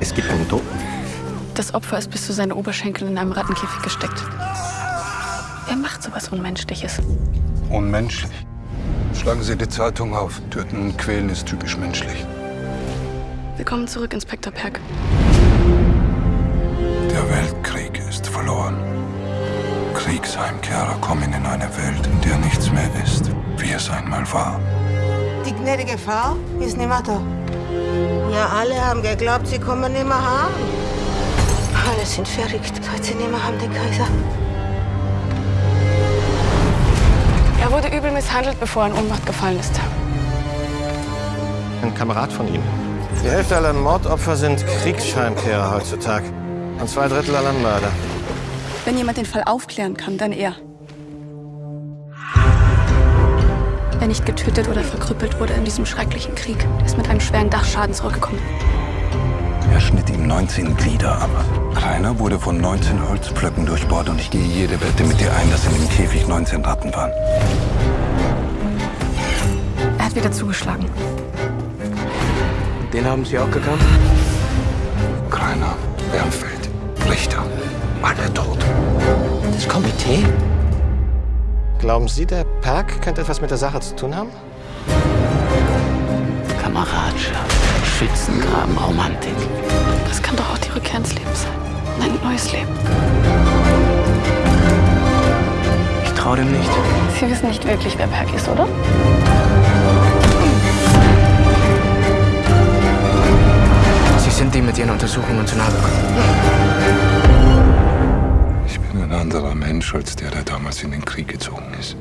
Es gibt einen Toten. Das Opfer ist bis zu seinen Oberschenkeln in einem Rattenkäfig gesteckt. Wer macht sowas Unmenschliches? Unmenschlich. Schlagen Sie die Zeitung auf. Töten und quälen ist typisch menschlich. Willkommen zurück, Inspektor Perk. Der Weltkrieg ist verloren. Kriegsheimkehrer kommen in eine Welt, in der nichts mehr ist, wie es einmal war. Die gnädige Frau ist nicht mehr da. Ja, alle haben geglaubt, sie kommen nicht mehr heim. Alle sind verrückt, seit sie nicht mehr haben, den Kaiser. Er wurde übel misshandelt, bevor er in Ohnmacht gefallen ist. Ein Kamerad von ihm. Die Hälfte aller Mordopfer sind Kriegsheimkehrer heutzutage. Und zwei Drittel aller Mörder. Wenn jemand den Fall aufklären kann, dann er. Wer nicht getötet oder verkrüppelt wurde in diesem schrecklichen Krieg, der ist mit einem schweren Dachschaden zurückgekommen. Er schnitt ihm 19 Glieder ab. Rainer wurde von 19 Holzpflöcken durchbohrt und ich gehe jede Wette mit dir ein, dass in dem Käfig 19 Ratten waren. Er hat wieder zugeschlagen. Den haben Sie auch gekannt? Rainer, Bernfeld, Richter, alle tot. Das Komitee? Glauben Sie, der Perk könnte etwas mit der Sache zu tun haben? Kameradschaft, Schützengraben, Romantik. Das kann doch auch die Rückkehr ins Leben sein. Ein neues Leben. Ich trau dem nicht. Sie wissen nicht wirklich, wer Perk ist, oder? Sie sind dem mit Ihren Untersuchungen zu nahe gekommen. Anderer Mensch als der, der damals in den Krieg gezogen ist.